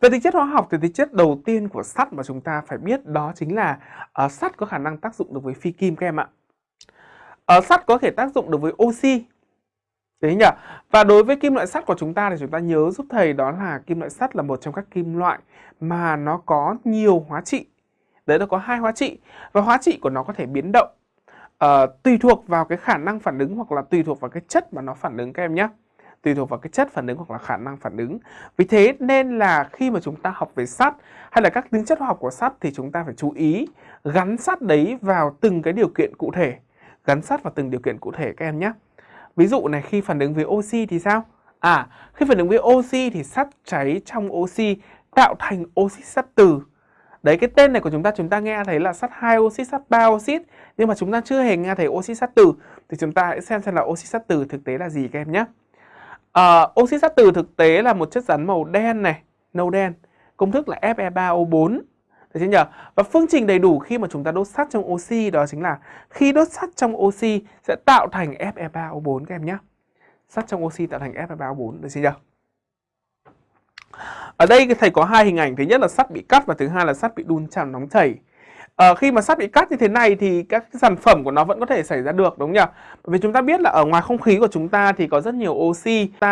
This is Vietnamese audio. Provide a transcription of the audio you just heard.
Về tính chất hóa học thì tính chất đầu tiên của sắt mà chúng ta phải biết đó chính là uh, sắt có khả năng tác dụng được với phi kim các em ạ. Uh, sắt có thể tác dụng được với oxy. Đấy nhỉ? Và đối với kim loại sắt của chúng ta thì chúng ta nhớ giúp thầy đó là kim loại sắt là một trong các kim loại mà nó có nhiều hóa trị. Đấy nó có hai hóa trị và hóa trị của nó có thể biến động uh, tùy thuộc vào cái khả năng phản ứng hoặc là tùy thuộc vào cái chất mà nó phản ứng các em nhé tùy thuộc vào cái chất phản ứng hoặc là khả năng phản ứng. Vì thế nên là khi mà chúng ta học về sắt hay là các tính chất hóa học của sắt thì chúng ta phải chú ý gắn sắt đấy vào từng cái điều kiện cụ thể. Gắn sắt vào từng điều kiện cụ thể các em nhé. Ví dụ này khi phản ứng với oxy thì sao? À, khi phản ứng với oxy thì sắt cháy trong oxy tạo thành oxy sắt từ. Đấy cái tên này của chúng ta chúng ta nghe thấy là sắt 2 oxit, sắt 3 oxit nhưng mà chúng ta chưa hề nghe thấy oxit sắt từ thì chúng ta hãy xem xem là oxit sắt từ thực tế là gì các em nhé. À, oxy sắt từ thực tế là một chất rắn màu đen này, nâu đen. Công thức là Fe3O4. Được chưa nhỉ? Và phương trình đầy đủ khi mà chúng ta đốt sắt trong oxy đó chính là khi đốt sắt trong oxy sẽ tạo thành Fe3O4 các em nhé. Sắt trong oxy tạo thành Fe3O4, được chưa nhỉ? Ở đây thầy có hai hình ảnh, thứ nhất là sắt bị cắt và thứ hai là sắt bị đun chạm nóng chảy. À, khi mà sắt bị cắt như thế này thì các sản phẩm của nó vẫn có thể xảy ra được đúng không nhỉ? Bởi vì chúng ta biết là ở ngoài không khí của chúng ta thì có rất nhiều oxy. Ta